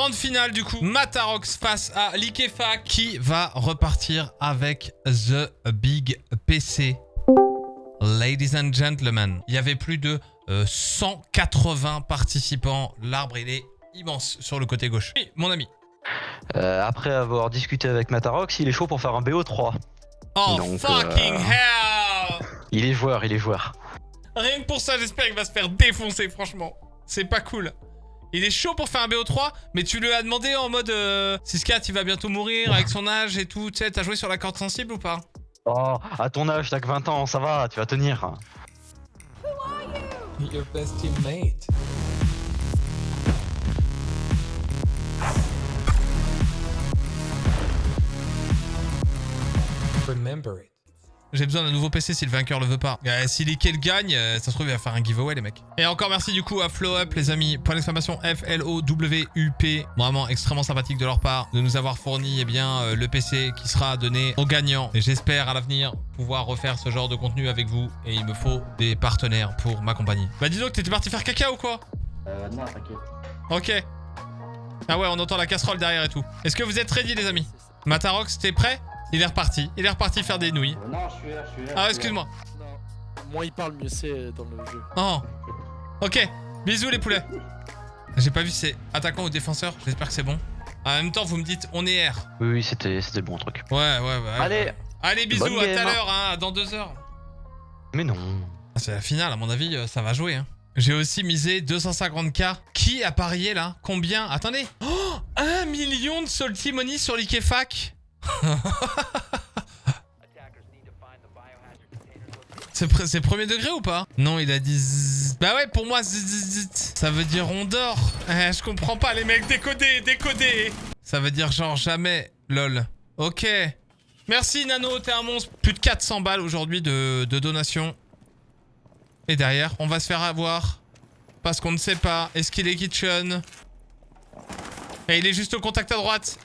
Grande finale du coup. Matarox face à Likefa qui va repartir avec The Big PC. Ladies and gentlemen, il y avait plus de euh, 180 participants. L'arbre, il est immense sur le côté gauche. Oui, mon ami. Euh, après avoir discuté avec Matarox, il est chaud pour faire un BO3. Oh Donc, fucking euh, hell Il est joueur, il est joueur. Rien que pour ça, j'espère qu'il va se faire défoncer, franchement. C'est pas cool. Il est chaud pour faire un BO3, mais tu lui as demandé en mode euh, 6-4, il va bientôt mourir avec son âge et tout. Tu sais, t'as joué sur la corde sensible ou pas Oh, à ton âge, t'as que 20 ans, ça va, tu vas tenir. Your best teammate. Remember it. J'ai besoin d'un nouveau PC si le vainqueur le veut pas. Euh, si Likel gagne, euh, ça se trouve, il va faire un giveaway, les mecs. Et encore merci du coup à Flow Up, les amis. Point d'exclamation F-L-O-W-U-P. Vraiment extrêmement sympathique de leur part de nous avoir fourni eh bien, euh, le PC qui sera donné aux gagnants. Et j'espère à l'avenir pouvoir refaire ce genre de contenu avec vous. Et il me faut des partenaires pour m'accompagner. Bah dis donc, t'étais parti faire caca ou quoi? Euh, non, t'inquiète. Ok. Ah ouais, on entend la casserole derrière et tout. Est-ce que vous êtes ready, les amis? Matarox, t'es prêt? Il est reparti. Il est reparti faire des nouilles. Euh, non, je suis là, je suis là. Ah, excuse-moi. Non. Moins il parle, mieux c'est dans le jeu. Oh. Ok. Bisous, les poulets. J'ai pas vu c'est attaquant ou défenseur. J'espère que c'est bon. En même temps, vous me dites, on est R. Oui, oui, c'était le bon truc. Ouais, ouais, ouais. Allez, Allez, bisous, bonne à tout à game. l'heure, hein, dans deux heures. mais non. Ah, c'est la finale, à mon avis, euh, ça va jouer. Hein. J'ai aussi misé 250k. Qui a parié là? Combien? Attendez. Oh 1 million de salty money sur l'Ikefac C'est pre- c'est premier degré ou pas? Non, il a dit. Bah ouais, pour moi, ça veut dire on dort. Eh, je comprends pas les mecs, décodez, décodez. Ça veut dire genre jamais, lol. Ok. Merci Nano, t'es un monstre. Plus de 400 balles aujourd'hui de, de donation. Et derrière, on va se faire avoir. Parce qu'on ne sait pas. Est-ce qu'il est kitchen? Et il est juste au contact à droite.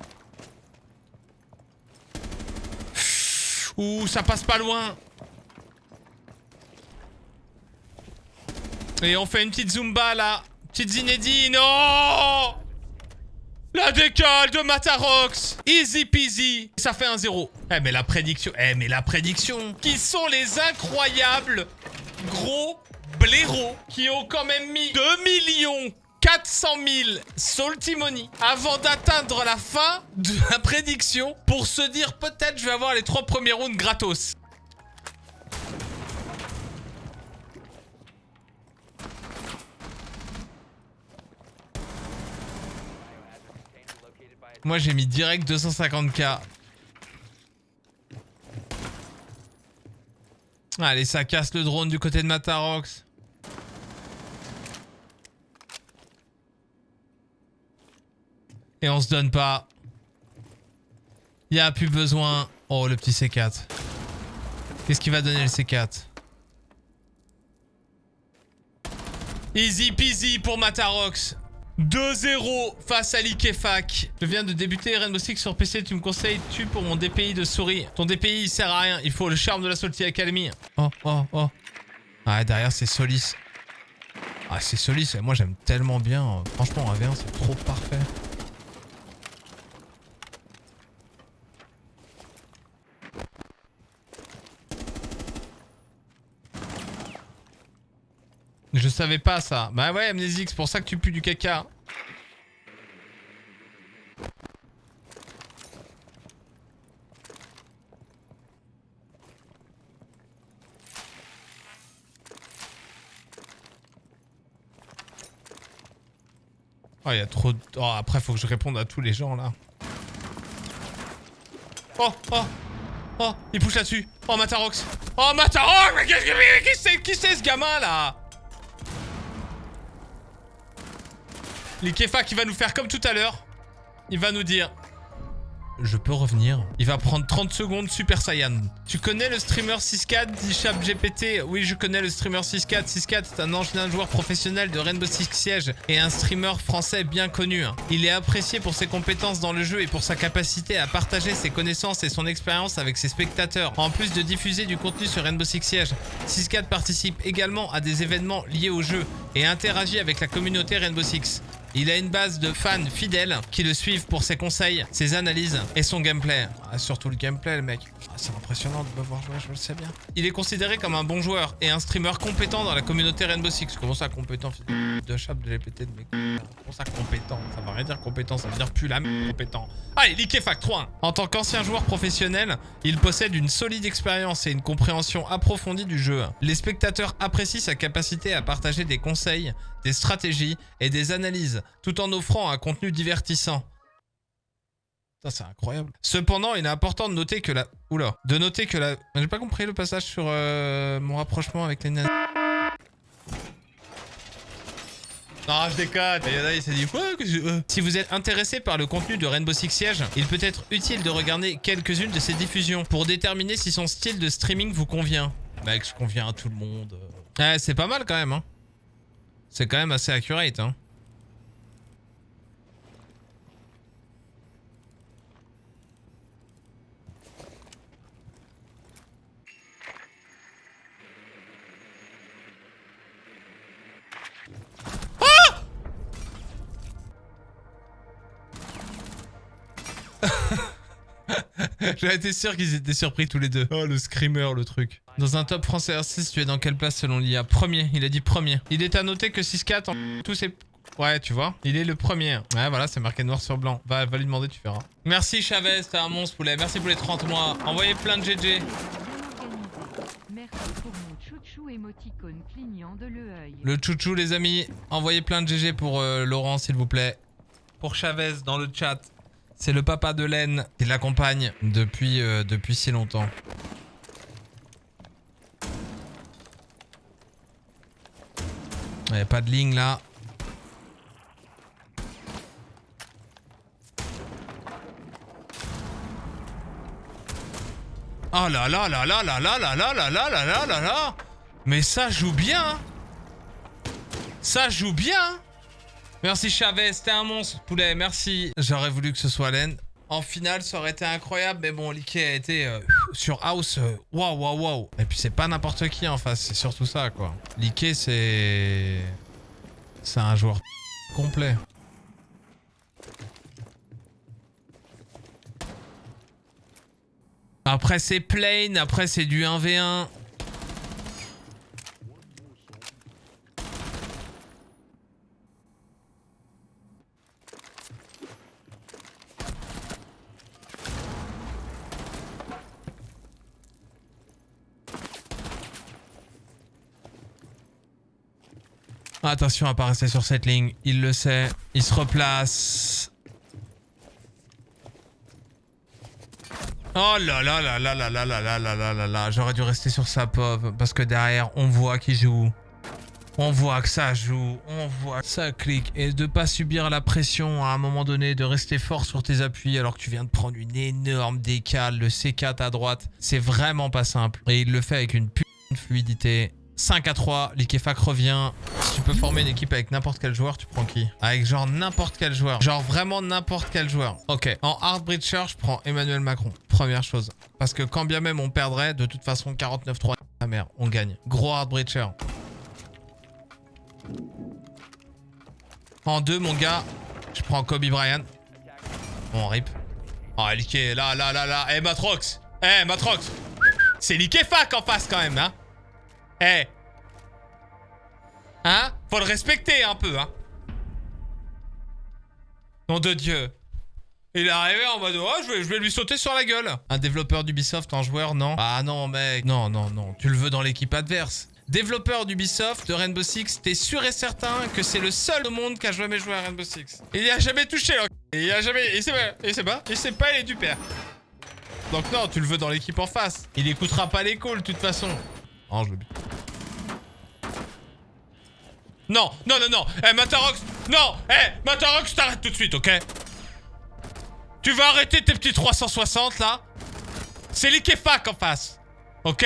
Ouh, ça passe pas loin. Et on fait une petite Zumba là. Petite Zinedine. Oh La décale de Matarox. Easy peasy. Ça fait un 0. Eh mais la prédiction. Eh mais la prédiction. Qui sont les incroyables gros blaireaux qui ont quand même mis 2 millions 400 000 salty money avant d'atteindre la fin de la prédiction pour se dire peut-être je vais avoir les trois premiers rounds gratos. Moi j'ai mis direct 250k. Allez, ça casse le drone du côté de Matarox. Et on se donne pas. Y a plus besoin. Oh, le petit C4. Qu'est-ce qui va donner le C4 Easy peasy pour Matarox. 2-0 face à l'Ikefac. Je viens de débuter Rainbow Six sur PC. Tu me conseilles tu pour mon DPI de souris. Ton DPI il sert à rien. Il faut le charme de la Salty Academy. Oh, oh, oh. Ah, derrière c'est Solis. Ah, c'est Solis. Moi j'aime tellement bien. Franchement, en AV1 c'est trop parfait. Je savais pas ça. Bah ouais, Amnésique, c'est pour ça que tu pues du caca. Oh, il y a trop de... Oh, après, faut que je réponde à tous les gens, là. Oh, oh, oh, il pousse là-dessus. Oh, Matarox. Oh, Matarox Mais qu'est-ce que... qui c'est, ce gamin, là? L'Ikefa qui va nous faire comme tout à l'heure. Il va nous dire... Je peux revenir. Il va prendre 30 secondes Super Saiyan. Tu connais le streamer 6-4 dit Chap GPT Oui, je connais le streamer 6-4. 6-4 c'est un ancien joueur professionnel de Rainbow Six Siege et un streamer français bien connu. hein. Il est apprécié pour ses compétences dans le jeu et pour sa capacité à partager ses connaissances et son expérience avec ses spectateurs. En plus de diffuser du contenu sur Rainbow Six Siege, 6-4 participe également à des événements liés au jeu et interagit avec la communauté Rainbow Six. Il a une base de fans fidèles qui le suivent pour ses conseils, ses analyses et son gameplay. Ah, surtout le gameplay, le mec. Ah, c'est impressionnant de me voir jouer, je le sais bien. Il est considéré comme un bon joueur et un streamer compétent dans la communauté Rainbow Six. Comment ça, compétent? De chap de GPT de mec. Comment ça, compétent? Ça veut rien dire compétent, ça veut dire plus la compétent. Allez, Liquefac 3 En tant qu'ancien joueur professionnel, il possède une solide expérience et une compréhension approfondie du jeu. Les spectateurs apprécient sa capacité à partager des conseils, des stratégies et des analyses, tout en offrant un contenu divertissant. C'est incroyable. Cependant, il est important de noter que la... Oula. De noter que la... J'ai pas compris le passage sur euh, mon rapprochement avec les nanas. Non, je déconne. Il y en a, il s'est dit quoi que euh. Si vous êtes intéressé par le contenu de Rainbow Six Siege, il peut être utile de regarder quelques-unes de ses diffusions pour déterminer si son style de streaming vous convient. Mec, je conviens à tout le monde. Ouais, c'est pas mal quand même. Hein. C'est quand même assez accurate. Hein. J'aurais été sûr qu'ils étaient surpris tous les deux. Oh, le screamer, le truc. Dans un top français R6, tu es dans quelle place selon l'IA? Premier, il a dit premier. Il est à noter que 6-4 en tous ses... Ouais, tu vois, il est le premier. Ouais, voilà, c'est marqué noir sur blanc. Va, va lui demander, tu verras. Merci Chavez, t'es un monstre poulet. Merci pour les 30 mois. Envoyez plein de GG. Organisé. Merci pour mon chouchou émoticône clignant de l'œil. Le chouchou, les amis. Envoyez plein de GG pour euh, Laurent, s'il vous plaît. Pour Chavez, dans le chat. C'est le papa de Laine qui l'accompagne depuis, euh, depuis si longtemps. Il n'y a pas de ligne là. Oh là là là là là là là là là là là là là là Mais ça joue bien hein. Ça joue bien hein. Merci Chavez, t'es un monstre poulet, merci. J'aurais voulu que ce soit Len. En finale, ça aurait été incroyable, mais bon, Liké a été euh, sur House. euh, Waouh, waouh, waouh. Et puis c'est pas n'importe qui en face, c'est surtout ça, quoi. Liké, c'est... C'est un joueur complet. Après, c'est plain, après, c'est du 1v1. Attention à pas rester sur cette ligne. Il le sait. Il se replace. Oh là là là là là là là là là là là là. J'aurais dû rester sur sa pauvre. Parce que derrière, on voit qu'il joue. On voit que ça joue. On voit que ça clique. Et de pas subir la pression à un moment donné. De rester fort sur tes appuis alors que tu viens de prendre une énorme décale. Le C4 à droite. C'est vraiment pas simple. Et il le fait avec une putain de fluidité. 5 à 3, Liquefac revient. Tu peux former une équipe avec n'importe quel joueur, tu prends qui Avec genre n'importe quel joueur. Genre vraiment n'importe quel joueur. Ok, en hard breacher, je prends Emmanuel Macron. Première chose. Parce que quand bien même on perdrait, de toute façon 49-3, la mère, on gagne. Gros hard breacher. En deux, mon gars, je prends Kobe Bryant. Bon, rip. Oh, Liké, là, là, là, là. Eh, Matrox Eh, Matrox C'est Liquefac en face quand même, hein eh Hein? Faut le respecter un peu, hein Nom de Dieu Il est arrivé en mode, oh, je vais, lui sauter sur la gueule Un développeur d'Ubisoft en joueur, non Ah non, mec, non, non, non, tu le veux dans l'équipe adverse Développeur d'Ubisoft, de Rainbow Six, t'es sûr et certain que c'est le seul au monde qui a jamais joué à Rainbow Six. Il y a jamais touché, là. Il y a jamais... Il sait pas, il sait pas, il sait pas, il est du père. Donc non, tu le veux dans l'équipe en face. Il écoutera pas les calls, de toute façon. Oh, je le bute. Non, non, non, non. Eh, Matarox. Non, eh, Matarox, t'arrêtes tout de suite, ok? Tu vas arrêter tes petits 360 là? C'est l'Ikefac en face. Ok?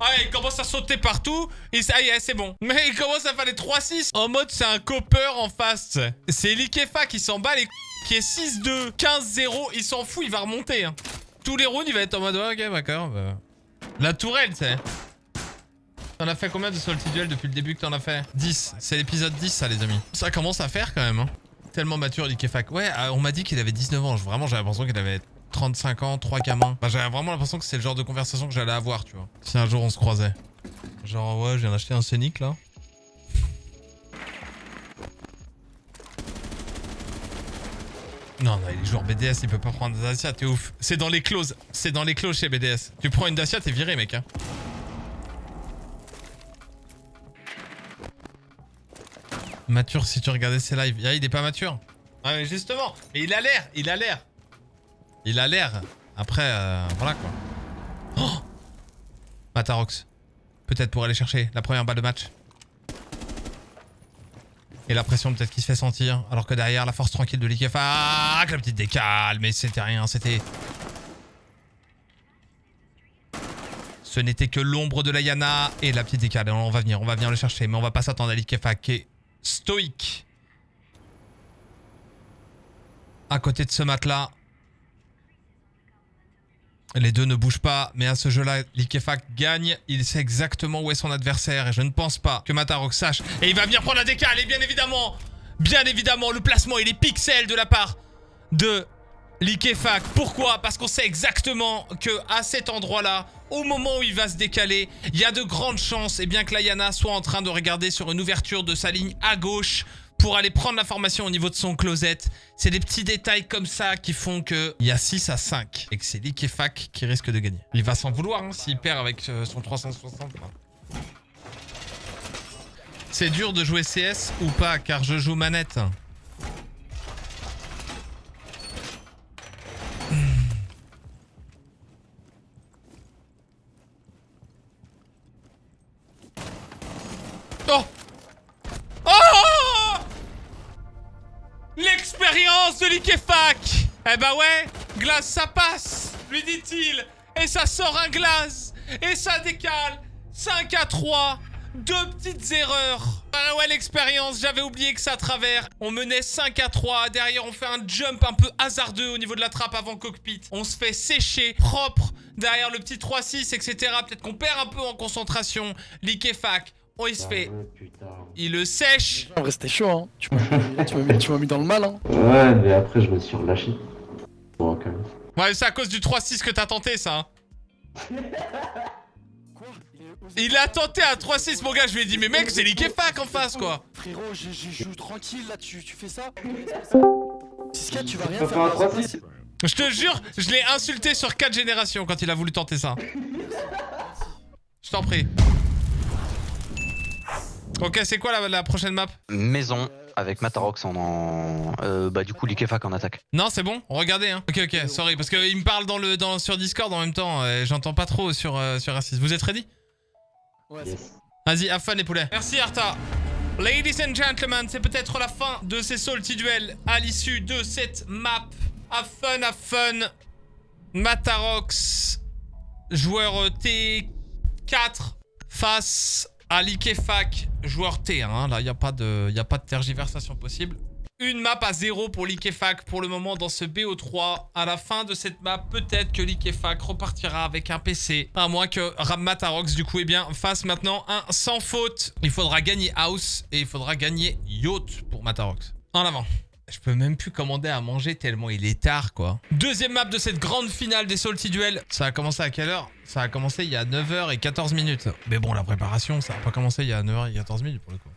Ah, il commence à sauter partout. Et ça c'est bon. Mais il commence à faire les 3-6. En mode, c'est un copper en face. C'est l'Ikefac qui s'en bat les qui est 6-2, 15-0. Il s'en fout, il va remonter. hein. Tous les rounds, il va être en mode, ouais, ok, d'accord. bah. La tourelle, sais. T'en as fait combien de Salty Duel depuis le début que t'en as fait 10. C'est l'épisode 10 ça les amis. Ça commence à faire quand même. Hein. Tellement mature, Likefak. Ouais, euh, on m'a dit qu'il avait 19 ans. Vraiment, j'avais l'impression qu'il avait 35 ans, 3 gamins. Enfin, j'avais vraiment l'impression que c'est le genre de conversation que j'allais avoir, tu vois. Si un jour on se croisait. Genre, ouais, je viens d'acheter un Scénic, là. Non, non, il est joueur BDS, il peut pas prendre des Dacia, t'es ouf. C'est dans les clauses, c'est dans les clauses chez BDS. Tu prends une Dacia, t'es viré, mec. Hein. Mature si tu regardais ses lives. Il est pas mature. Ah, mais justement, mais il a l'air, il a l'air. Il a l'air. Après, euh, voilà quoi. Oh Matarox. Peut-être pour aller chercher la première balle de match. Et la pression peut-être qui se fait sentir. Alors que derrière, la force tranquille de l'IKF. Ah, la petite décale. Mais c'était rien, c'était... Ce n'était que l'ombre de la Yana et la petite décale. On va venir, on va venir le chercher. Mais on va pas s'attendre à l'Ikefa qui stoïque. À côté de ce matelas. Les deux ne bougent pas, mais à ce jeu-là, Likefak gagne. Il sait exactement où est son adversaire et je ne pense pas que Matarok sache. Et il va venir prendre la décale et bien évidemment, bien évidemment, le placement il est pixel de la part de Likefak. Pourquoi? Parce qu'on sait exactement que à cet endroit-là, au moment où il va se décaler, il y a de grandes chances et bien que Layana soit en train de regarder sur une ouverture de sa ligne à gauche pour aller prendre l'information au niveau de son closet. C'est des petits détails comme ça qui font que il y a 6 à 5 et que c'est Likefak qui risque de gagner. Il va s'en vouloir hein, s'il perd avec euh, son 360. là. C'est dur de jouer CS ou pas car je joue manette. Eh bah ouais, glace ça passe, lui dit-il. Et ça sort un glace. Et ça décale. 5 à 3. Deux petites erreurs. Ah ouais, l'expérience, j'avais oublié que ça travers. On menait 5 à 3. Derrière, on fait un jump un peu hasardeux au niveau de la trappe avant cockpit. On se fait sécher, propre. Derrière le petit 3-6, etc. Peut-être qu'on perd un peu en concentration. L'Ikefak, on il se fait. Putain. Il le sèche. En vrai, c'était chaud, hein. Tu m'as tu m'as mis, tu m'as mis dans le mal, hein. Ouais, mais après, je me suis relâché. Bon, quand même. Ouais, c'est à cause du 3-6 que t'as tenté ça. hein. Quoi Il a tenté un 3-6, mon gars. Je lui ai dit, mais mec, c'est l'Ikefak en face, quoi. Frérot, je, je joue tranquille là, tu, tu fais ça 6 tu vas rien faire. faire un là, 3-6. c'est pas- Je te jure, je l'ai insulté sur 4 générations quand il a voulu tenter ça. Je t'en prie. Ok, c'est quoi la, la prochaine map? Maison avec Matarox en, en euh, bah du coup Likefak en attaque. Non, c'est bon Regardez, hein. Ok, ok, sorry, parce qu'il me parle dans le, dans, sur Discord en même temps. et J'entends pas trop sur, euh, sur R6. Vous êtes ready? Ouais, c'est Yes. Vas-y, have fun les poulets. Merci Arta. Ladies and gentlemen, c'est peut-être la fin de ces salty duels à l'issue de cette map. Have fun, have fun. Matarox, joueur T4 face à Likefak, joueur T1. hein. Là, il n'y a, pas de- y a pas de tergiversation possible. Une map à 0 pour Likefak pour le moment dans ce BO3. À la fin de cette map, peut-être que Likefak repartira avec un PC. À moins que Ram Matarox, du coup, eh bien, fasse maintenant un sans faute. Il faudra gagner House et il faudra gagner Yacht pour Matarox. En avant. Je peux même plus commander à manger tellement il est tard, quoi. Deuxième map de cette grande finale des Salty Duels. Ça a commencé à quelle heure? Ça a commencé il y a 9h et 14 minutes. Mais bon, la préparation, ça a pas commencé il y a 9h et 14 minutes pour le coup.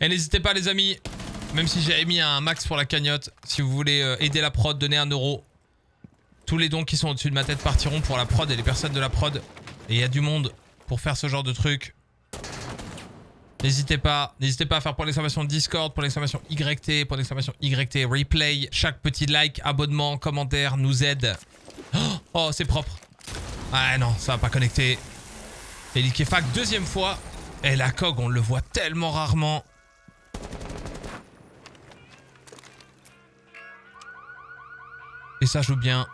Et n'hésitez pas les amis, même si j'ai mis un max pour la cagnotte, si vous voulez euh, aider la prod, donnez un euro. Tous les dons qui sont au-dessus de ma tête partiront pour la prod et les personnes de la prod. Et il y a du monde pour faire ce genre de truc. N'hésitez pas, n'hésitez pas à faire pour l'exclamation Discord, pour l'exclamation YT, pour l'exclamation YT replay. Chaque petit like, abonnement, commentaire nous aide. Oh, oh, c'est propre. Ah non, ça va pas connecter. Et Likefak, deuxième fois. Et la cog, on le voit tellement rarement. Et ça joue bien.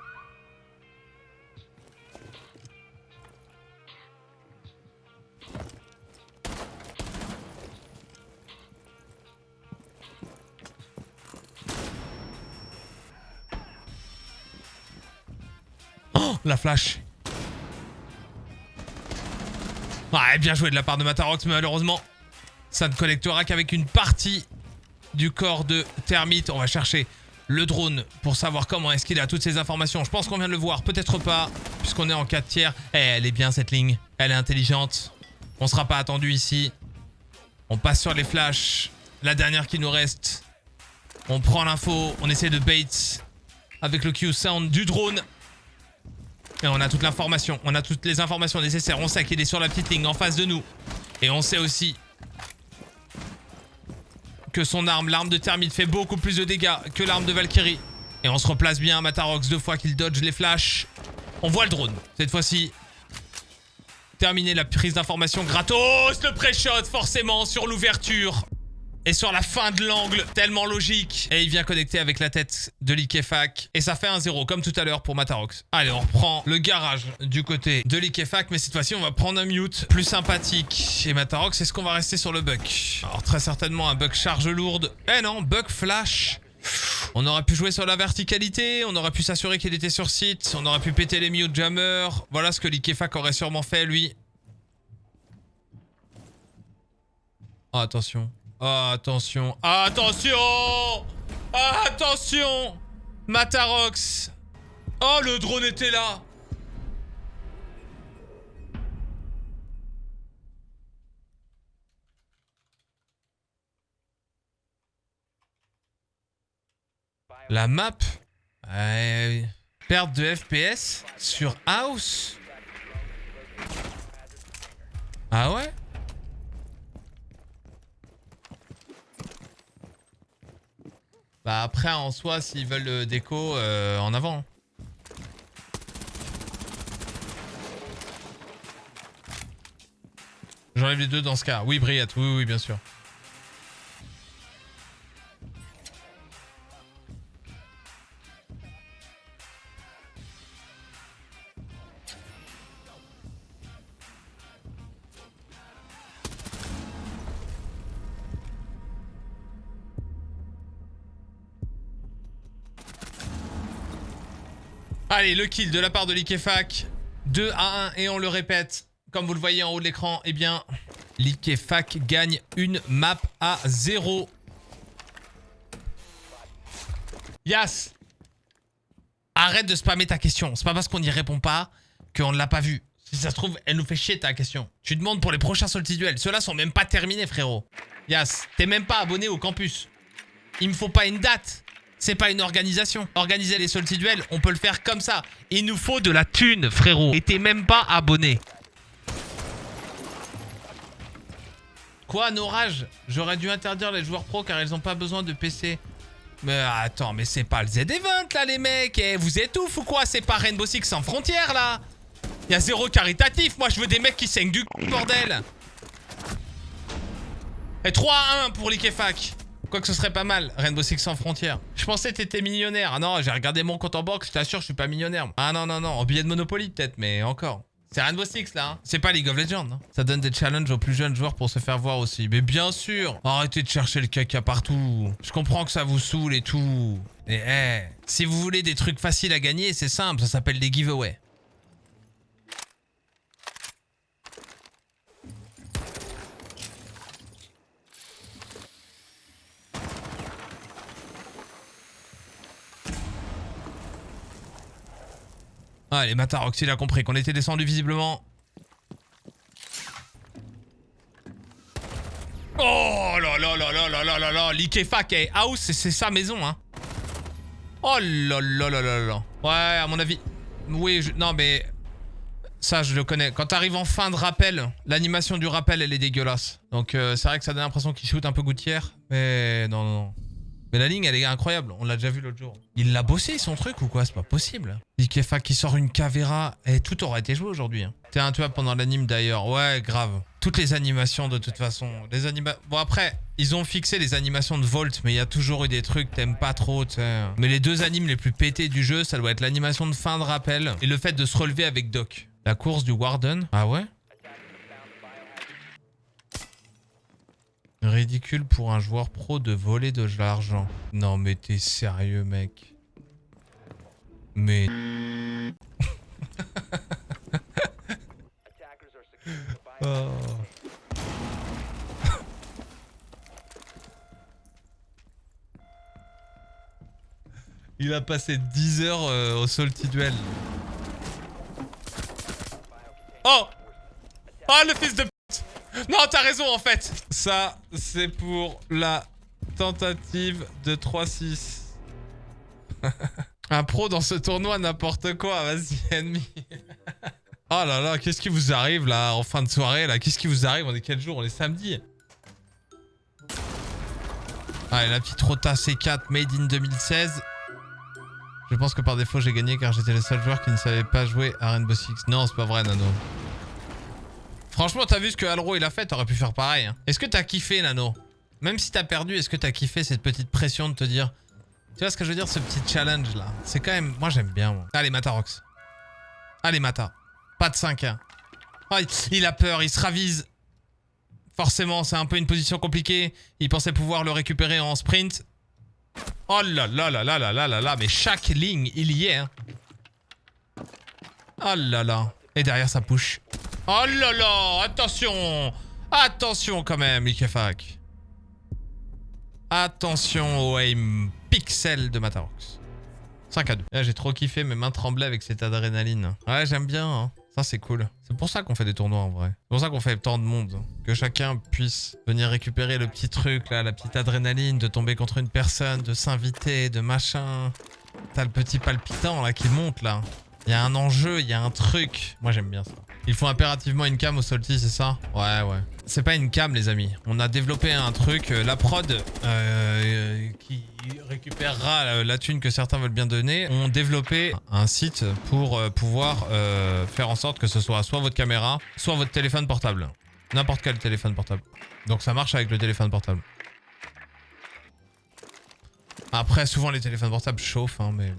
La flash. Ouais, bien joué de la part de Matarox, mais malheureusement, Ça ne collectera qu'avec une partie du corps de Termite. On va chercher le drone pour savoir comment est-ce qu'il a toutes ces informations. Je pense qu'on vient de le voir, peut-être pas, puisqu'on est en 4 tiers. Eh, elle est bien cette ligne, elle est intelligente. On sera pas attendu ici. On passe sur les flashs. La dernière qui nous reste. On prend l'info, on essaie de bait avec le Q-Sound du drone. Et on a toute l'information, on a toutes les informations nécessaires. On sait qu'il est sur la petite ligne en face de nous. Et on sait aussi que son arme, l'arme de Thermite, fait beaucoup plus de dégâts que l'arme de Valkyrie. Et on se replace bien, Matarox, deux fois qu'il dodge les flashs. On voit le drone, cette fois-ci. Terminer la prise d'information gratos, le pré-shot forcément sur l'ouverture. Et sur la fin de l'angle, tellement logique. Et il vient connecter avec la tête de Likefak. Et ça fait un 0, comme tout à l'heure pour Matarox. Allez, on reprend le garage du côté de Likefak. Mais cette fois-ci, on va prendre un mute plus sympathique. Et Matarox, est-ce qu'on va rester sur le buck? Alors, très certainement un buck charge lourde. Eh non, buck flash. On aurait pu jouer sur la verticalité, on aurait pu s'assurer qu'il était sur site, on aurait pu péter les mute jammer. Voilà ce que Likefak aurait sûrement fait, lui. Oh, attention. Attention. Attention. Attention. Matarox. Oh, le drone était là. La map euh, Perte de FPS sur House. Ah ouais? Bah après en soi s'ils veulent le déco euh, en avant. J'enlève les deux dans ce cas. Oui Briat, oui oui bien sûr. Allez, le kill de la part de Likefak. 2 à 1 et on le répète. Comme vous le voyez en haut de l'écran, eh bien, Likefak gagne une map à 0. Yas Arrête de spammer ta question. C'est pas parce qu'on n'y répond pas qu'on ne l'a pas vue. Si ça se trouve, elle nous fait chier ta question. Tu demandes pour les prochains duels. Ceux-là sont même pas terminés, frérot. Yas, t'es même pas abonné au campus. Il me faut pas une date. C'est pas une organisation. Organiser les duels, on peut le faire comme ça. Il nous faut de la thune, frérot. Et t'es même pas abonné. Quoi, Norage J'aurais dû interdire les joueurs pro car ils ont pas besoin de PC. Mais attends, mais c'est pas le Z-Event là, les mecs. Eh, vous êtes ou quoi? C'est pas Rainbow Six sans frontières là. Y a zéro caritatif. Moi, je veux des mecs qui saignent du bordel. Et 3 à 1 pour l'Ikefak. Quoi que ce serait pas mal, Rainbow Six sans frontières. Je pensais que t'étais millionnaire. Ah non, j'ai regardé mon compte en banque, je t'assure, je suis pas millionnaire. Ah non, non, non, en billet de Monopoly peut-être, mais encore. C'est Rainbow Six là, hein. c'est pas League of Legends. Hein. Ça donne des challenges aux plus jeunes joueurs pour se faire voir aussi. Mais bien sûr, arrêtez de chercher le caca partout. Je comprends que ça vous saoule et tout. Et eh, si vous voulez des trucs faciles à gagner, c'est simple, ça s'appelle des giveaways. Allez, Matarox, il a compris qu'on était descendu visiblement. Oh là là là là là là là là L'Ikefak et House, c'est sa maison, hein. Oh là là là là là. Ouais, à mon avis. Oui, je... non mais... Ça, je le connais. Quand t'arrives en fin de rappel, l'animation du rappel, elle est dégueulasse. Donc euh, c'est vrai que ça donne l'impression qu'il shoot un peu gouttière. Mais non, non, non. Mais la ligne, elle est incroyable. On l'a déjà vu l'autre jour. Il l'a bossé son truc ou quoi? C'est pas possible. Ikefa qui sort une Cavera. Et tout aurait été joué aujourd'hui. Hein. T'es un tueur pendant l'anime d'ailleurs. Ouais, grave. Toutes les animations de toute façon. Les anima... Bon après, ils ont fixé les animations de Volt. Mais il y a toujours eu des trucs t'aimes pas trop. sais. Mais les deux animes les plus pétés du jeu, ça doit être l'animation de fin de rappel. Et le fait de se relever avec Doc. La course du Warden. Ah ouais? Ridicule pour un joueur pro de voler de l'argent. Non mais t'es sérieux mec. Mais... Oh. Il a passé 10 heures euh, au Salty Duel. Oh Oh le fils de non, t'as raison, en fait Ça, c'est pour la tentative de 3-6. Un pro dans ce tournoi, n'importe quoi. Vas-y, ennemi. oh là là, qu'est-ce qui vous arrive, là, en fin de soirée, là? Qu'est-ce qui vous arrive? On est quel jour? On est samedi Allez, la petite Rota C4 Made in 2016. Je pense que par défaut, j'ai gagné car j'étais le seul joueur qui ne savait pas jouer à Rainbow Six. Non, c'est pas vrai, Nano. Franchement, t'as vu ce que Alro il a fait T'aurais pu faire pareil. hein. Est-ce que t'as kiffé, Nano? Même si t'as perdu, est-ce que t'as kiffé cette petite pression de te dire... Tu vois ce que je veux dire, ce petit challenge là? C'est quand même... Moi, j'aime bien, moi. Allez, Matarox. Allez, Mata. Pas de 5 hein. Ah, il- a peur, il se ravise. Forcément, c'est un peu une position compliquée. Il pensait pouvoir le récupérer en sprint. Oh là là là là là là là là, mais chaque ligne, il y est. Oh là là. Et derrière, ça push. Oh là là, attention Attention quand même, Ikefak. Attention au aim pixel de Matarox. 5 à 2. Là, J'ai trop kiffé, mes mains tremblaient avec cette adrénaline. Ouais, j'aime bien. hein. Ça, c'est cool. C'est pour ça qu'on fait des tournois en vrai. C'est pour ça qu'on fait tant de monde. Que chacun puisse venir récupérer le petit truc, là, la petite adrénaline, de tomber contre une personne, de s'inviter, de machin. T'as le petit palpitant là qui monte là. Il y a un enjeu, il y a un truc. Moi j'aime bien ça. Il faut impérativement une cam au Salty, c'est ça? Ouais, ouais. C'est pas une cam les amis. On a développé un truc, euh, la prod euh, qui récupérera la, thune que certains veulent bien donner, ont développé un site pour euh, pouvoir faire en sorte que ce soit soit votre caméra, soit votre téléphone portable. N'importe quel téléphone portable. Donc ça marche avec le téléphone portable. Après, souvent les téléphones portables chauffent, hein, mais...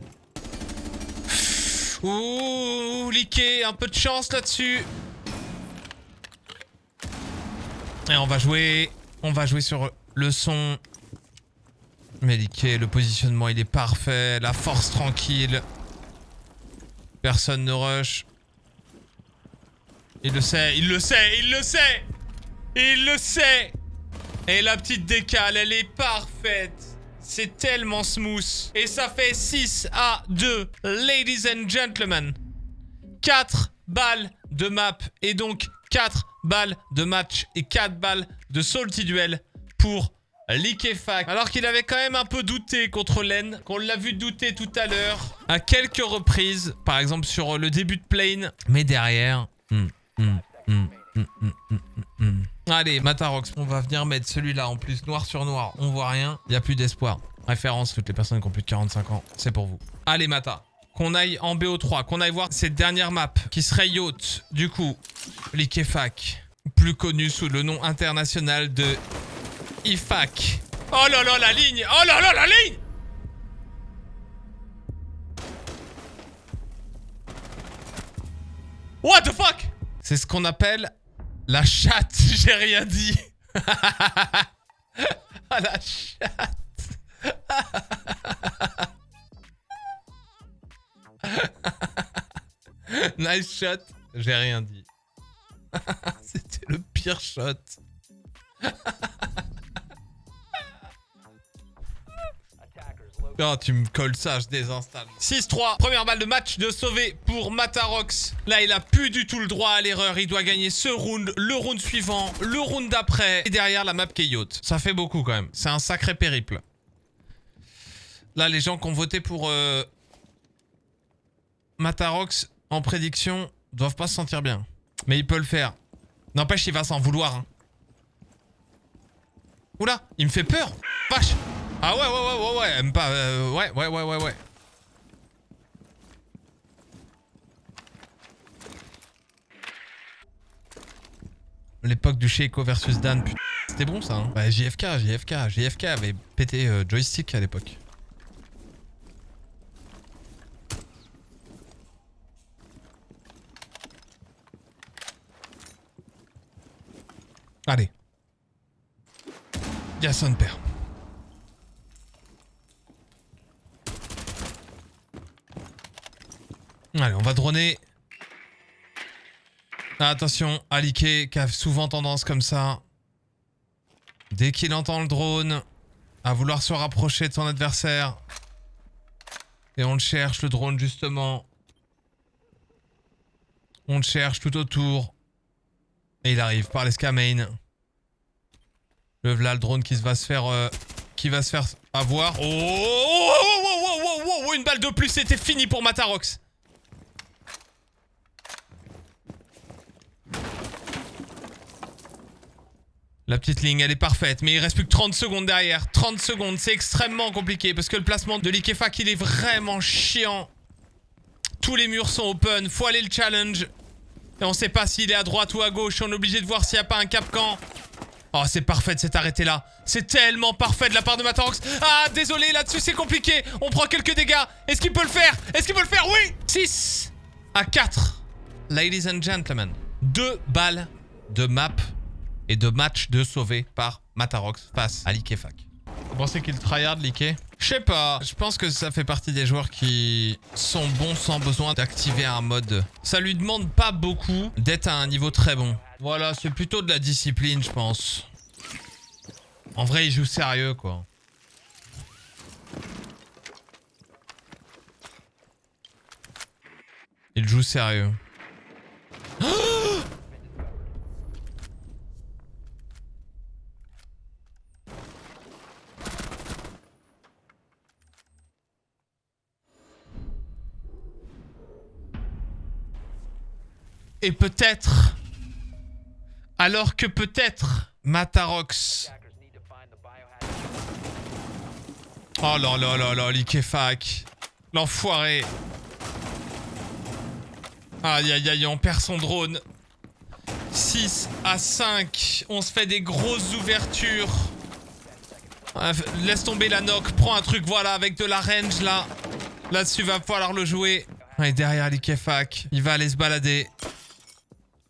Ouh, liqué, un peu de chance là-dessus. Et on va jouer, on va jouer sur le son. Mais liqué, le positionnement il est parfait, la force tranquille. Personne ne rush. Il le sait, il le sait, il le sait Il le sait Et la petite décale, elle est parfaite c'est tellement smooth. Et ça fait 6 à 2. Ladies and gentlemen. 4 balles de map. Et donc 4 balles de match. Et 4 balles de salty duel pour Liquefac. Alors qu'il avait quand même un peu douté contre Len. Qu'on l'a vu douter tout à l'heure. À quelques reprises. Par exemple sur le début de plane. Mais derrière... hmm, hmm, hmm, Allez, Matarox, on va venir mettre celui-là en plus, noir sur noir. On voit rien, il n'y a plus d'espoir. Référence, toutes les personnes qui ont plus de 45 ans, c'est pour vous. Allez, Mata, qu'on aille en BO3, qu'on aille voir cette dernière map, qui serait Yacht, du coup, Liquefac, plus connu sous le nom international de IFAC. Oh là là, la ligne Oh là là, la ligne What the fuck? C'est ce qu'on appelle la chatte, j'ai rien dit. ah la chatte. nice shot, j'ai rien dit. C'était le pire shot. Oh, tu me colles ça, je désinstalle. 6-3, première balle de match de sauvé pour Matarox. Là, il a plus du tout le droit à l'erreur. Il doit gagner ce round, le round suivant, le round d'après. Et derrière, la map yacht. Ça fait beaucoup quand même. C'est un sacré périple. Là, les gens qui ont voté pour euh, Matarox en prédiction doivent pas se sentir bien. Mais il peut le faire. N'empêche, il va s'en vouloir. hein. Oula, il me fait peur. Vache. Ah ouais, ouais, ouais, ouais, ouais, euh, ouais, ouais, ouais, ouais, ouais. L'époque du Sheiko versus Dan, putain, c'était bon ça, hein. Bah, JFK, JFK, JFK avait pété euh, joystick à l'époque. Allez. Y'a son père. Allez, on va droner. Ah, attention, Alike qui a souvent tendance comme ça. Dès qu'il entend le drone, à vouloir se rapprocher de son adversaire. Et on le cherche, le drone, justement. On le cherche tout autour. Et il arrive par l'escamane. Le voilà le drone qui va se faire... euh, qui va se faire avoir. Oh, oh, oh, oh, oh, oh, oh, oh, Une balle de plus, c'était fini pour Matarox. La petite ligne, elle est parfaite, mais il reste plus que 30 secondes derrière. 30 secondes, c'est extrêmement compliqué parce que le placement de l'Ikefak, il est vraiment chiant. Tous les murs sont open, faut aller le challenge. Et on sait pas s'il est à droite ou à gauche, on est obligé de voir s'il n'y a pas un capcan. Oh, c'est parfait de s'être arrêté là. C'est tellement parfait de la part de Matarox. Ah, désolé, là-dessus c'est compliqué. On prend quelques dégâts. Est-ce qu'il peut le faire? Est-ce qu'il peut le faire? Oui 6 à 4. Ladies and gentlemen. Deux balles de map et de match de sauvé par Matarox face à l'Ikefak. Vous pensez qu'il tryhard l'Ike Je sais pas. Je pense que ça fait partie des joueurs qui sont bons sans besoin d'activer un mode. Ça lui demande pas beaucoup d'être à un niveau très bon. Voilà, c'est plutôt de la discipline, je pense. En vrai, il joue sérieux, quoi. Il joue sérieux. Et peut-être... Alors que peut-être Matarox... Oh là là là là, l'Ikefak. L'enfoiré. Aïe aïe aïe, on perd son drone. 6 à 5. On se fait des grosses ouvertures. Laisse tomber la knock. Prends un truc, voilà, avec de la range là. Là-dessus, va falloir le jouer. Et derrière l'Ikefak, il va aller se balader.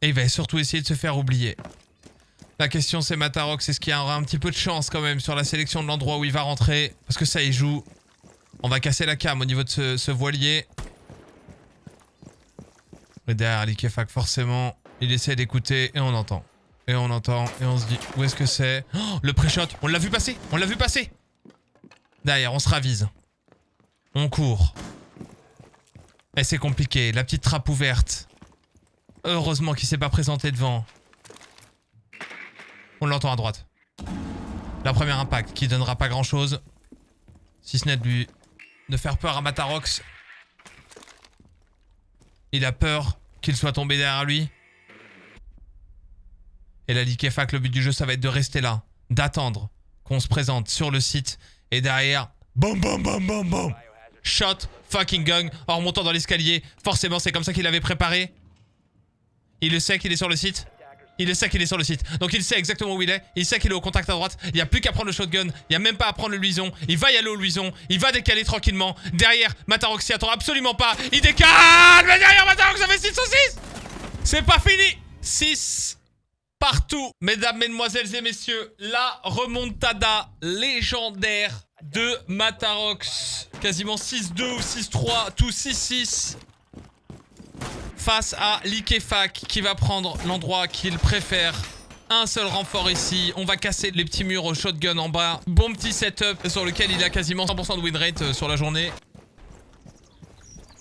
Et il va surtout essayer de se faire oublier. La question c'est Matarox, est-ce qu'il y aura un petit peu de chance quand même sur la sélection de l'endroit où il va rentrer Parce que ça il joue. On va casser la cam au niveau de ce, ce voilier. Et derrière l'Ikefak forcément, il essaie d'écouter et on entend. Et on entend et on se dit où est-ce que c'est? Oh, Le pré-shot, on l'a vu passer On l'a vu passer Derrière, on se ravise. On court. Et c'est compliqué, la petite trappe ouverte. Heureusement qu'il s'est pas présenté devant. On l'entend à droite. La première impact qui donnera pas grand chose. Si ce n'est de lui de faire peur à Matarox. Il a peur qu'il soit tombé derrière lui. Et la Likefak, le but du jeu, ça va être de rester là. D'attendre qu'on se présente sur le site. Et derrière, boum boum boum boum boum. Shot, fucking gun, en remontant dans l'escalier. Forcément, c'est comme ça qu'il avait préparé. Il le sait qu'il est sur le site. Il le sait qu'il est sur le site. Donc il sait exactement où il est. Il sait qu'il est au contact à droite. Il n'y a plus qu'à prendre le shotgun. Il n'y a même pas à prendre le luison. Il va y aller au luison. Il va décaler tranquillement. Derrière, Matarox s'y attend absolument pas. Il décale Mais derrière Matarox, fait 6 sur 6 C'est pas fini 6 partout. Mesdames, mesdemoiselles et messieurs, la remontada légendaire de Matarox. Quasiment 6-2 ou 6-3, tout 6-6 face à l'Ikefak qui va prendre l'endroit qu'il préfère. Un seul renfort ici, on va casser les petits murs au shotgun en bas. Bon petit setup sur lequel il a quasiment 100% de win rate euh, sur la journée.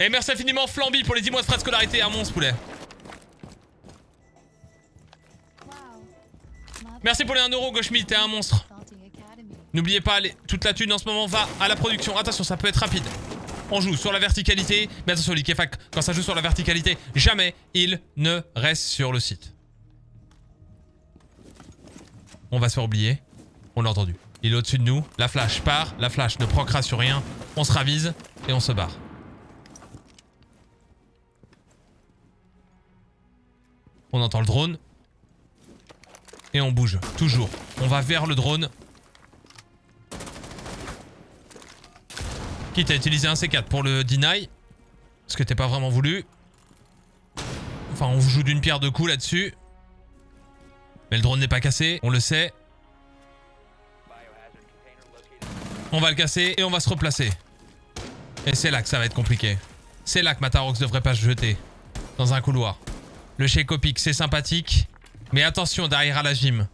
Et merci infiniment Flamby pour les 10 mois de frais de scolarité, un monstre poulet. Merci pour les 1€ Goshmi, t'es un monstre. N'oubliez pas, toute la thune en ce moment va à la production. Attention, ça peut être rapide. On joue sur la verticalité. Mais attention, l'Ikefak, quand ça joue sur la verticalité, jamais il ne reste sur le site. On va se faire oublier. On l'a entendu. Il est au-dessus de nous. La flash part. La flash ne proquera sur rien. On se ravise et on se barre. On entend le drone. Et on bouge. Toujours. On va vers le drone. Quitte à utiliser un C4 pour le deny. Parce que t'es pas vraiment voulu. Enfin, on joue d'une pierre deux coups là-dessus. Mais le drone n'est pas cassé, on le sait. On va le casser et on va se replacer. Et c'est là que ça va être compliqué. C'est là que Matarox devrait pas se jeter. Dans un couloir. Le shake pick, c'est sympathique. Mais attention derrière à la gym.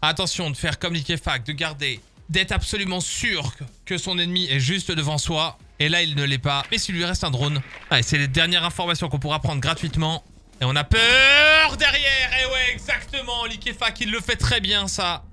Attention de faire comme l'Ikefak, de garder, d'être absolument sûr que son ennemi est juste devant soi Et là, il ne l'est pas. Mais s'il lui reste un drone. Allez, c'est les dernières informations qu'on pourra prendre gratuitement. Et on a peur derrière Et ouais, exactement Likefak, il le fait très bien, ça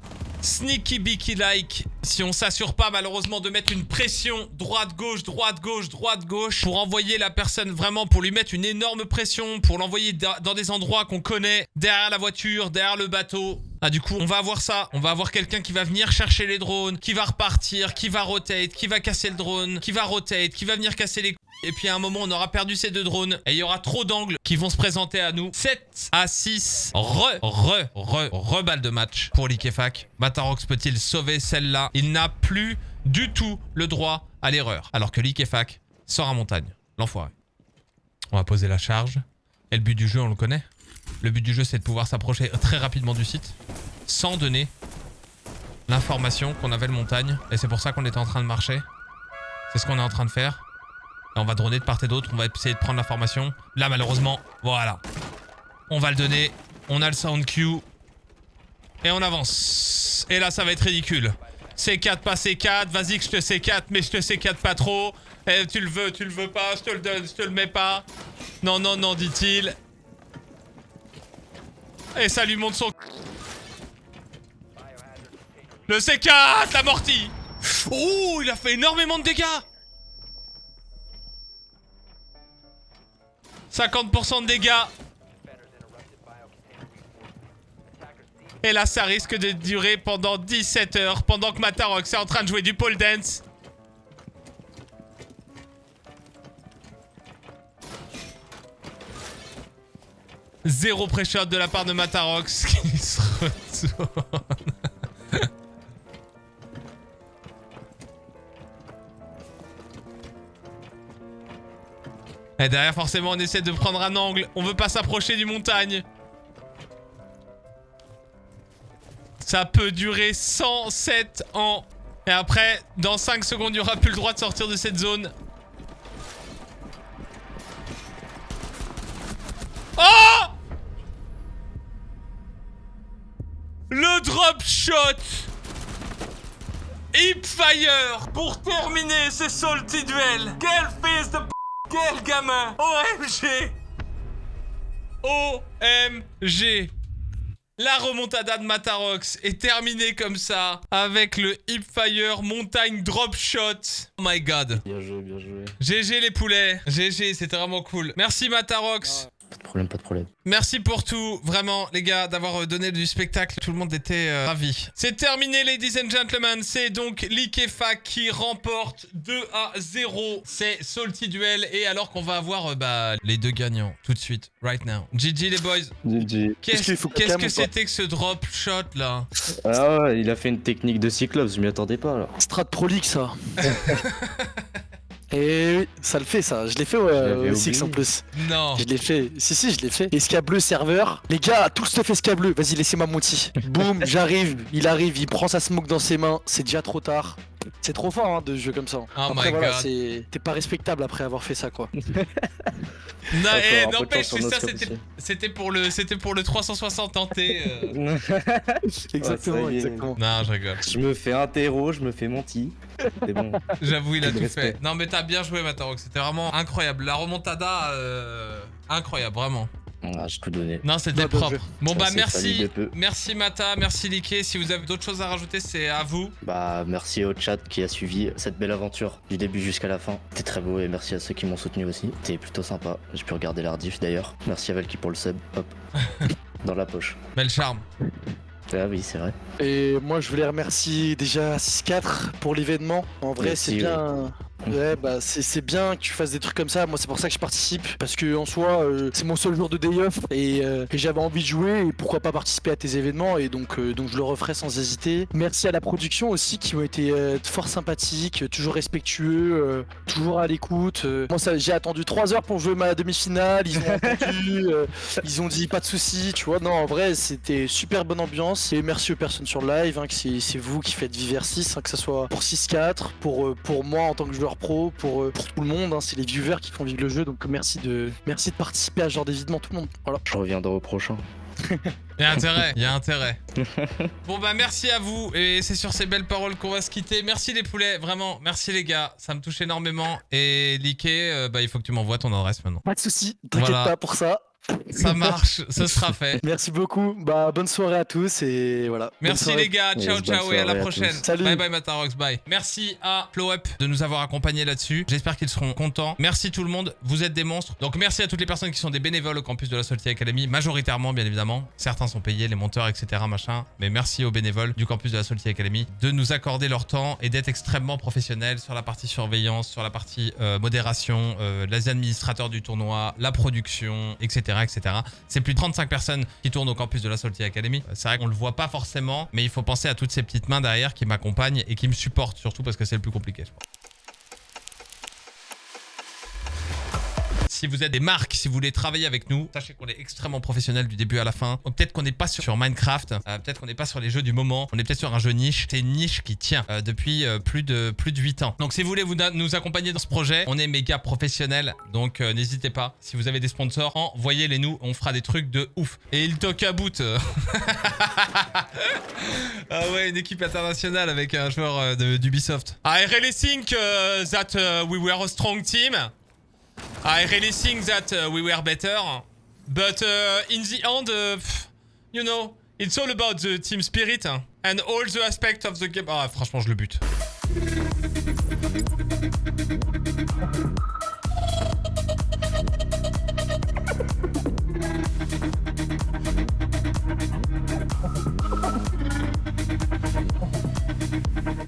Sneaky beaky like. Si on s'assure pas malheureusement de mettre une pression droite-gauche, droite-gauche, droite-gauche pour envoyer la personne vraiment, pour lui mettre une énorme pression, pour l'envoyer da- dans des endroits qu'on connaît, derrière la voiture, derrière le bateau. Ah du coup, on va avoir ça. On va avoir quelqu'un qui va venir chercher les drones, qui va repartir, qui va rotate, qui va casser le drone, qui va rotate, qui va venir casser les et puis à un moment, on aura perdu ces deux drones. Et il y aura trop d'angles qui vont se présenter à nous. 7 à 6. Re, re, re, re balle de match pour Likefak. Matarox peut-il sauver celle-là? Il n'a plus du tout le droit à l'erreur. Alors que Likefak sort à montagne. L'enfoiré. On va poser la charge. Et le but du jeu, on le connaît? Le but du jeu, c'est de pouvoir s'approcher très rapidement du site. Sans donner l'information qu'on avait le montagne. Et c'est pour ça qu'on était en train de marcher. C'est ce qu'on est en train de faire. Et on va droner de part et d'autre, on va essayer de prendre l'information. Là, malheureusement, voilà. On va le donner. On a le sound cue. Et on avance. Et là, ça va être ridicule. C4, pas C4. Vas-y que je te C4, mais je te C4 pas trop. Eh, tu le veux, tu le veux pas, je te le donne, je te le mets pas. Non, non, non, dit-il. Et ça lui montre son... Le C4, l'amorti Ouh, il a fait énormément de dégâts 50% de dégâts. Et là, ça risque de durer pendant 17 heures, pendant que Matarox est en train de jouer du pole dance. Zéro pré-shot de la part de Matarox qui se retourne. Et derrière, forcément, on essaie de prendre un angle. On veut pas s'approcher du montagne. Ça peut durer 107 ans. Et après, dans 5 secondes, il n'y aura plus le droit de sortir de cette zone. Drop shot Hipfire Pour terminer ce salty duel Quel fils de p... Quel gamin? OMG OMG La remontada de Matarox est terminée comme ça, avec le Hipfire Montagne Drop Shot. Oh my god. Bien joué, bien joué. GG les poulets. GG, c'était vraiment cool. Merci Matarox. Pas de problème, pas de problème. Merci pour tout, vraiment les gars, d'avoir euh, donné du spectacle. Tout le monde était euh, ravi. C'est terminé, ladies and gentlemen. C'est donc Likefa qui remporte 2 à 0. C'est Salty Duel. Et alors qu'on va avoir euh, bah, les deux gagnants tout de suite, right now. GG les boys. GG. Qu'est-ce qu'il faut que c'était que ce drop shot là? Ah ouais, il a fait une technique de Cyclops, je m'y attendais pas alors. Strat prolique ça. Et oui, ça le fait ça. Je l'ai fait ouais, au Six en plus. Non. Je l'ai fait. Si si, je l'ai fait. Escableux serveur. Les gars, tout stuff escableux. Vas-y, laissez-moi mon petit. Boum, j'arrive. Il arrive, il prend sa smoke dans ses mains. C'est déjà trop tard. C'est trop fort hein, de jouer comme ça. Oh après my voilà, God. c'est t'es pas respectable après avoir fait ça quoi. Eh, n'empêche ça c'était pour le c'était pour le 360 tenté. euh. exactement, exactement. Non, je rigole. je me fais un terreau, je me fais. C'est bon. J'avoue, il a Tout fait. Non, mais t'as bien joué, Matarox. C'était vraiment incroyable. La remontada, euh, incroyable, vraiment. Ah, j'ai tout donné. Non, c'était propre. Bon, Ça bah, merci. Merci, Mata. Merci, Liké. Si vous avez d'autres choses à rajouter, c'est à vous. Bah, merci au chat qui a suivi cette belle aventure du début jusqu'à la fin. C'était très beau et merci à ceux qui m'ont soutenu aussi. C'était plutôt sympa. J'ai pu regarder la rediff d'ailleurs. Merci à Valky pour le sub. Hop. Dans la poche. Bel charme. Ah oui, c'est vrai. Et moi je voulais remercier déjà 6-4 pour l'événement. En vrai c'est bien. Ouais bah c'est bien que tu fasses des trucs comme ça. Moi c'est pour ça que je participe. Parce que en soi euh, c'est mon seul jour de day off et, euh, j'avais envie de jouer et pourquoi pas participer à tes événements et donc, euh, donc je le referai sans hésiter. Merci à la production aussi qui ont été fort sympathiques, toujours respectueux, toujours à l'écoute. Moi j'ai attendu 3 heures pour jouer ma demi-finale. Ils ont entendu, ils ont dit pas de soucis, tu vois. Non, en vrai, c'était super bonne ambiance. Et merci aux personnes sur live, hein, que c'est vous qui faites Viver 6, hein, que ce soit pour 6-4, pour, pour moi en tant que joueur pro, pour, euh, pour tout le monde. hein, c'est les viewers qui font vivre le jeu. Donc merci de, merci de participer à ce genre d'événement, tout le monde. Voilà. Je reviendrai au prochain. Il y a intérêt, il y a intérêt. Bon bah merci à vous et c'est sur ces belles paroles qu'on va se quitter. Merci les poulets, vraiment, merci les gars, ça me touche énormément. Et Liké, euh, bah il faut que tu m'envoies ton adresse maintenant. Pas de soucis, t'inquiète Voilà. pas pour ça. Ça marche, ce sera fait. Merci beaucoup. Bah bonne soirée à tous et voilà. Merci les gars, ciao Yes, ciao et à la à prochaine. Salut. Bye bye Matarox, bye. Merci à Flow Up de nous avoir accompagnés là-dessus. J'espère qu'ils seront contents. Merci tout le monde, vous êtes des monstres. Donc merci à toutes les personnes qui sont des bénévoles au campus de la Salty Academy, majoritairement bien évidemment. Certains sont payés, les monteurs, etc. machin. Mais merci aux bénévoles du campus de la Salty Academy de nous accorder leur temps et d'être extrêmement professionnels sur la partie surveillance, sur la partie euh, modération, euh, les administrateurs du tournoi, la production, etc. etc. C'est plus de 35 personnes qui tournent au campus de la Salty Academy. Euh, C'est vrai qu'on le voit pas forcément, mais il faut penser à toutes ces petites mains derrière qui m'accompagnent et qui me supportent, surtout parce que c'est le plus compliqué. je. Si vous êtes des marques, si vous voulez travailler avec nous, sachez qu'on est extrêmement professionnel du début à la fin. Peut-être qu'on n'est pas sur, Minecraft, euh, peut-être qu'on n'est pas sur les jeux du moment, on est peut-être sur un jeu niche. C'est une niche qui tient euh, depuis euh, plus de plus de 8 ans. Donc si vous voulez vous, nous accompagner dans ce projet, on est méga professionnel. Donc n'hésitez pas. Si vous avez des sponsors, envoyez-les nous, on fera des trucs de ouf. Et il toque à bout. ah ouais, une équipe internationale avec un joueur d'Ubisoft. I really think that we were a strong team. Ah, I really think that uh, we were better. But uh, in the end, uh, you know, it's all about the team spirit uh, and all the aspects of the game. Ah, franchement, je le bute.